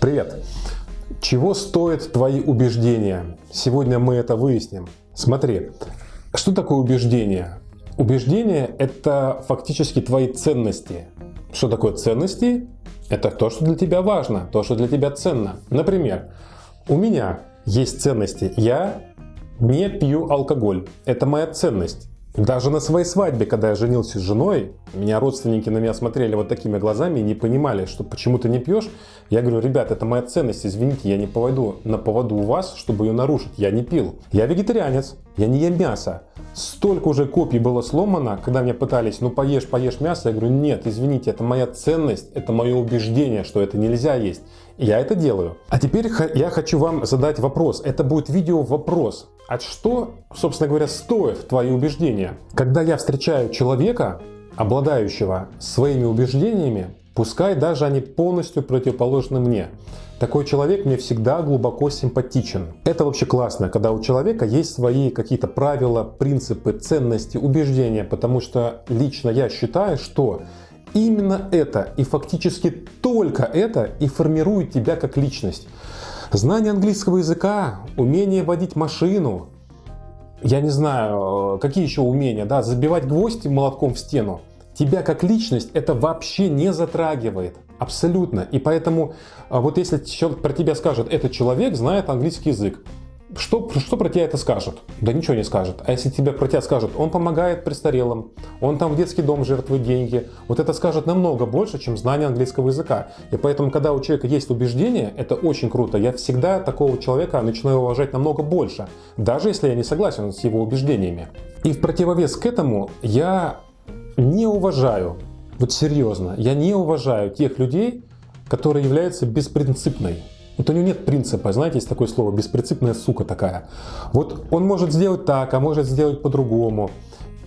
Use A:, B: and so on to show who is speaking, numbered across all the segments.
A: Привет! Чего стоят твои убеждения? Сегодня мы это выясним. Смотри, что такое убеждение? Убеждение – это фактически твои ценности. Что такое ценности? Это то, что для тебя важно, то, что для тебя ценно. Например, у меня есть ценности. Я не пью алкоголь. Это моя ценность. Даже на своей свадьбе, когда я женился с женой, меня родственники на меня смотрели вот такими глазами и не понимали, что почему ты не пьешь. Я говорю, ребят, это моя ценность, извините, я не поводу на поводу у вас, чтобы ее нарушить. Я не пил. Я вегетарианец, я не ем мясо. Столько уже копий было сломано, когда меня пытались, ну поешь, поешь мясо. Я говорю, нет, извините, это моя ценность, это мое убеждение, что это нельзя есть. Я это делаю. А теперь я хочу вам задать вопрос. Это будет видео-вопрос. А что, собственно говоря, стоит твои убеждения? Когда я встречаю человека, обладающего своими убеждениями, пускай даже они полностью противоположны мне, такой человек мне всегда глубоко симпатичен. Это вообще классно, когда у человека есть свои какие-то правила, принципы, ценности, убеждения, потому что лично я считаю, что именно это и фактически только это и формирует тебя как личность. Знание английского языка, умение водить машину, я не знаю, какие еще умения, да, забивать гвозди молотком в стену. Тебя как личность это вообще не затрагивает. Абсолютно. И поэтому а, вот если про тебя скажут, этот человек знает английский язык, что, что про тебя это скажет? Да ничего не скажет. А если тебе про тебя скажут, он помогает престарелым, он там в детский дом жертвует деньги, вот это скажет намного больше, чем знание английского языка. И поэтому, когда у человека есть убеждение, это очень круто. Я всегда такого человека начинаю уважать намного больше, даже если я не согласен с его убеждениями. И в противовес к этому я не уважаю, вот серьезно, я не уважаю тех людей, которые являются беспринципной. Вот у него нет принципа, знаете, есть такое слово, беспринципная сука такая. Вот он может сделать так, а может сделать по-другому.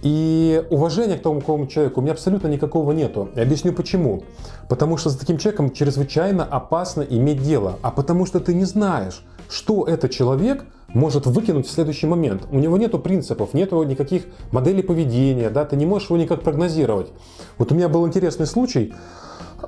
A: И уважения к тому какому человеку у меня абсолютно никакого нету. Я объясню почему. Потому что с таким человеком чрезвычайно опасно иметь дело. А потому что ты не знаешь, что этот человек может выкинуть в следующий момент. У него нету принципов, нету никаких моделей поведения, да, ты не можешь его никак прогнозировать. Вот у меня был интересный случай.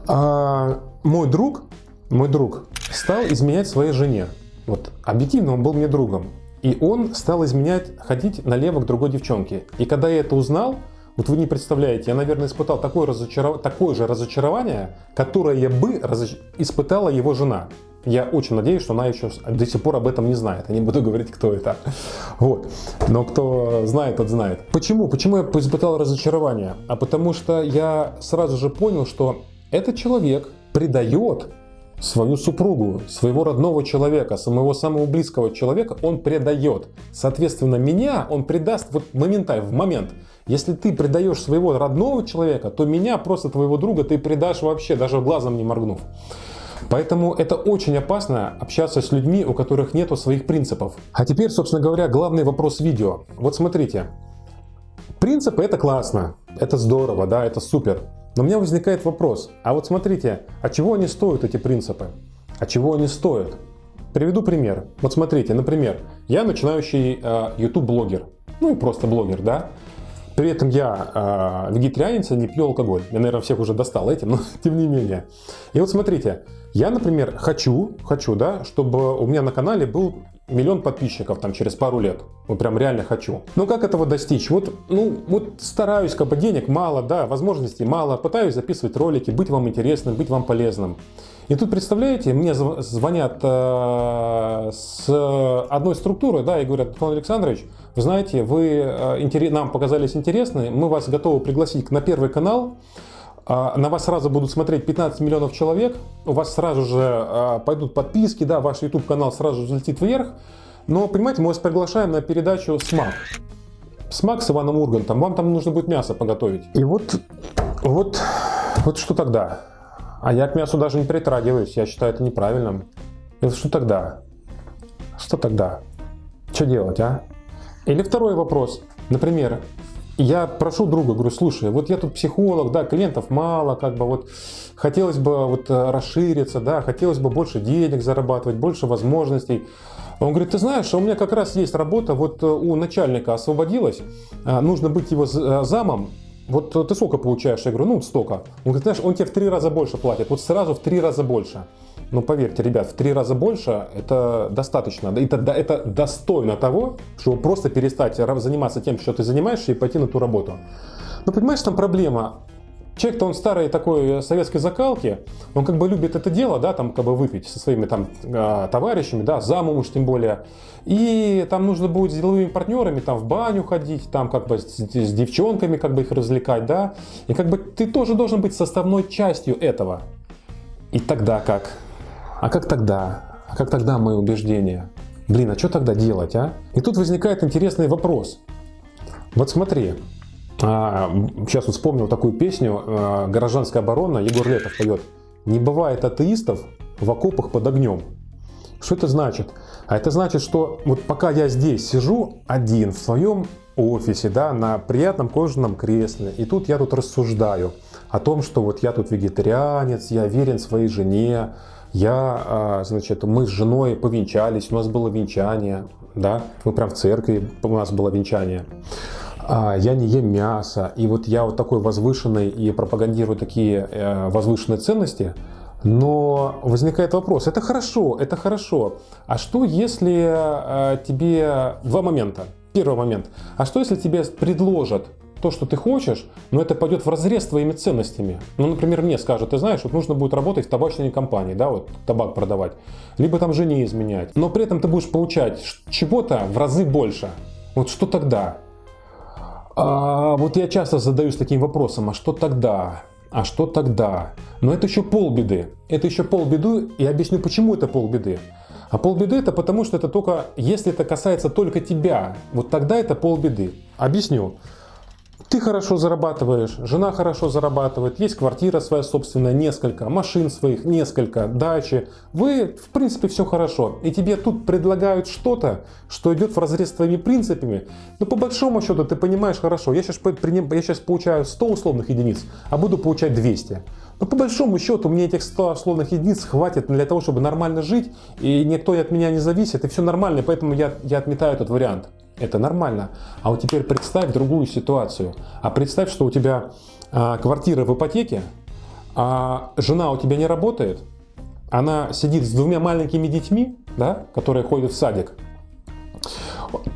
A: А, мой друг, мой друг стал изменять своей жене. Вот объективно он был мне другом. И он стал изменять, ходить налево к другой девчонке. И когда я это узнал, вот вы не представляете, я, наверное, испытал такое, разочаров... такое же разочарование, которое бы разоч... испытала его жена. Я очень надеюсь, что она еще до сих пор об этом не знает. Я не буду говорить, кто это. Вот. Но кто знает, тот знает. Почему? Почему я испытал разочарование? А потому что я сразу же понял, что этот человек предает свою супругу, своего родного человека, самого самого близкого человека, он предает. Соответственно, меня он предаст вот моментально, в момент. Если ты предаешь своего родного человека, то меня, просто твоего друга, ты предашь вообще, даже глазом не моргнув. Поэтому это очень опасно общаться с людьми, у которых нету своих принципов. А теперь, собственно говоря, главный вопрос видео. Вот смотрите. Принципы это классно, это здорово, да, это супер. Но у меня возникает вопрос, а вот смотрите, а чего они стоят, эти принципы? А чего они стоят? Приведу пример. Вот смотрите, например, я начинающий э, YouTube-блогер, ну и просто блогер, да? При этом я э, вегетарианец, не пью алкоголь. Я, наверное, всех уже достал этим, но тем не менее. И вот смотрите, я, например, хочу, хочу, да, чтобы у меня на канале был миллион подписчиков там через пару лет. Вот прям реально хочу. Но как этого достичь? Вот, ну, вот стараюсь, как бы денег мало, да, возможностей мало, пытаюсь записывать ролики, быть вам интересным, быть вам полезным. И тут, представляете, мне звонят э, с одной структуры, да, и говорят, Антон Александрович, вы знаете, вы э, нам показались интересны, мы вас готовы пригласить на первый канал, на вас сразу будут смотреть 15 миллионов человек, у вас сразу же а, пойдут подписки, да, ваш YouTube канал сразу взлетит вверх. Но, понимаете, мы вас приглашаем на передачу «Смак». «Смак» с Иваном Ургантом, вам там нужно будет мясо поготовить. И вот, вот, вот что тогда? А я к мясу даже не притрагиваюсь, я считаю это неправильным. И что тогда? Что тогда? Что делать, а? Или второй вопрос. Например, я прошу друга, говорю, слушай, вот я тут психолог, да, клиентов мало, как бы вот хотелось бы вот э, расшириться, да, хотелось бы больше денег зарабатывать, больше возможностей. Он говорит, ты знаешь, у меня как раз есть работа, вот э, у начальника освободилась, э, нужно быть его замом, вот ты сколько получаешь? Я говорю, ну столько. Он говорит, знаешь, он тебе в три раза больше платит, вот сразу в три раза больше. Но поверьте, ребят, в три раза больше это достаточно. Это, это достойно того, чтобы просто перестать заниматься тем, что ты занимаешься, и пойти на ту работу. Но понимаешь, там проблема. Человек-то он старой такой э, советской закалки, он как бы любит это дело, да, там как бы выпить со своими там а, товарищами, да, замуж тем более. И там нужно будет с деловыми партнерами там в баню ходить, там как бы с, с девчонками как бы их развлекать, да. И как бы ты тоже должен быть составной частью этого. И тогда как? А как тогда? А как тогда мои убеждения? Блин, а что тогда делать, а? И тут возникает интересный вопрос. Вот смотри, а, сейчас вот вспомнил такую песню а, «Горожанская оборона», Егор Летов поет. «Не бывает атеистов в окопах под огнем». Что это значит? А это значит, что вот пока я здесь сижу один в своем офисе, да, на приятном кожаном кресле, и тут я тут рассуждаю о том, что вот я тут вегетарианец, я верен своей жене, я, а, значит, мы с женой повенчались, у нас было венчание, да, мы прям в церкви, у нас было венчание. А, я не ем мясо, и вот я вот такой возвышенный и пропагандирую такие э, возвышенные ценности, но возникает вопрос, это хорошо, это хорошо, а что если э, тебе два момента? Первый момент, а что если тебе предложат то, что ты хочешь, но это пойдет в разрез с твоими ценностями. Ну, например, мне скажут, ты знаешь, вот нужно будет работать в табачной компании, да, вот табак продавать, либо там жене изменять, но при этом ты будешь получать чего-то в разы больше. Вот что тогда? А, вот я часто задаюсь таким вопросом, а что тогда? А что тогда? Но это еще полбеды. Это еще полбеды, и объясню, почему это полбеды. А полбеды это потому, что это только, если это касается только тебя, вот тогда это полбеды. Объясню. Ты хорошо зарабатываешь, жена хорошо зарабатывает, есть квартира своя собственная, несколько, машин своих несколько, дачи. Вы, в принципе, все хорошо. И тебе тут предлагают что-то, что идет в разрез с твоими принципами. Но по большому счету ты понимаешь хорошо, я сейчас, я сейчас получаю 100 условных единиц, а буду получать 200. Но по большому счету мне этих 100 условных единиц хватит для того, чтобы нормально жить, и никто от меня не зависит, и все нормально, поэтому я, я отметаю этот вариант. Это нормально. А вот теперь представь другую ситуацию. А представь, что у тебя а, квартира в ипотеке, а жена у тебя не работает, она сидит с двумя маленькими детьми, да, которые ходят в садик.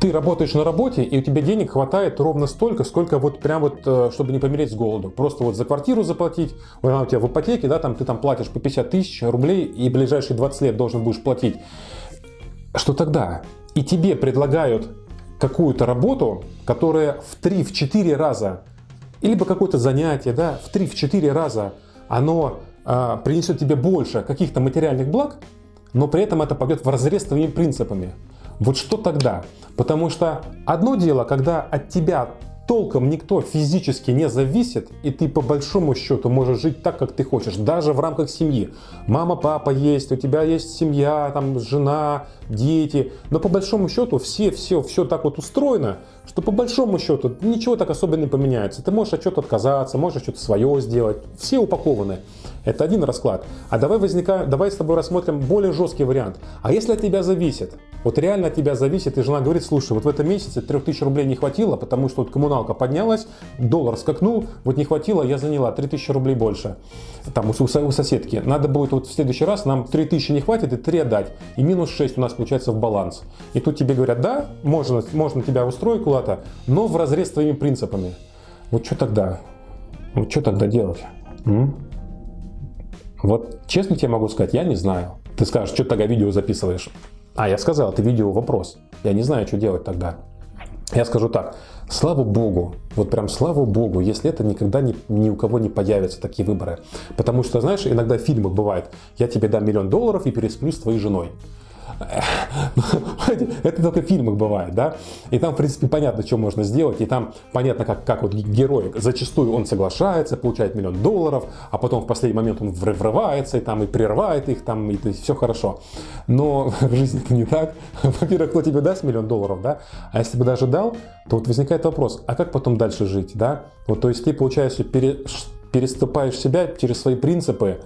A: Ты работаешь на работе, и у тебя денег хватает ровно столько, сколько вот прям вот, э, чтобы не помереть с голоду. Просто вот за квартиру заплатить, она у тебя в ипотеке, да, там ты там платишь по 50 тысяч рублей, и ближайшие 20 лет должен будешь платить. Что тогда? И тебе предлагают какую-то работу, которая в 3-4 раза, либо какое-то занятие, да, в 3-4 раза оно а, принесет тебе больше каких-то материальных благ, но при этом это пойдет в разрез с твоими принципами. Вот что тогда? Потому что одно дело, когда от тебя толком никто физически не зависит, и ты по большому счету можешь жить так, как ты хочешь, даже в рамках семьи. Мама, папа есть, у тебя есть семья, там жена, дети, но по большому счету все, все, все так вот устроено, что по большому счету ничего так особо не поменяется. Ты можешь от чего-то отказаться, можешь что-то свое сделать, все упакованы. Это один расклад. А давай, возника... давай с тобой рассмотрим более жесткий вариант. А если от тебя зависит? Вот реально от тебя зависит, и жена говорит, слушай, вот в этом месяце 3000 рублей не хватило, потому что вот коммуналка поднялась, доллар скакнул, вот не хватило, я заняла 3000 рублей больше. Там у, у соседки. Надо будет вот в следующий раз нам 3000 не хватит и 3 отдать. И минус 6 у нас получается в баланс. И тут тебе говорят, да, можно, можно тебя устроить куда-то, но в разрез с твоими принципами. Вот что тогда? Вот что тогда делать? М? Вот честно тебе могу сказать, я не знаю. Ты скажешь, что тогда видео записываешь? А, я сказал, это видео вопрос. Я не знаю, что делать тогда. Я скажу так, слава богу, вот прям слава богу, если это никогда ни, ни у кого не появятся такие выборы. Потому что, знаешь, иногда в фильмах бывает, я тебе дам миллион долларов и пересплю с твоей женой. Это только в фильмах бывает, да? И там, в принципе, понятно, что можно сделать, и там понятно, как, как вот герой, зачастую он соглашается, получает миллион долларов, а потом в последний момент он врывается, и там и прерывает их, там, и, и все хорошо. Но в жизни это не так. Во-первых, кто тебе даст миллион долларов, да? А если бы даже дал, то вот возникает вопрос, а как потом дальше жить, да? Вот, то есть ты, получается, пере, переступаешь себя через свои принципы,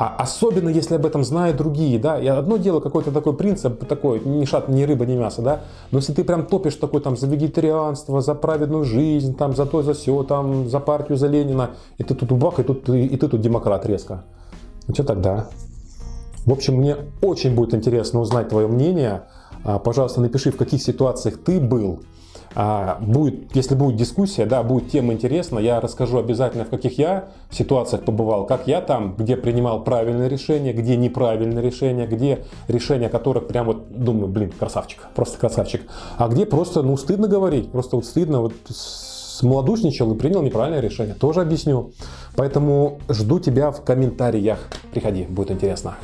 A: а особенно, если об этом знают другие, да, и одно дело какой-то такой принцип, такой, ни шат, ни рыба, ни мясо, да, но если ты прям топишь такой там за вегетарианство, за праведную жизнь, там, за то, за все, там, за партию, за Ленина, и ты тут бах, и, тут, и, и ты тут демократ резко. Ну что тогда? В общем, мне очень будет интересно узнать твое мнение. А, пожалуйста, напиши, в каких ситуациях ты был. А, будет, если будет дискуссия, да, будет тема интересна, я расскажу обязательно, в каких я ситуациях побывал, как я там, где принимал правильное решение, где неправильное решение, где решение которых прям вот думаю, блин, красавчик, просто красавчик. А где просто, ну, стыдно говорить, просто вот стыдно, вот смолодушничал и принял неправильное решение. Тоже объясню. Поэтому жду тебя в комментариях. Приходи, будет интересно.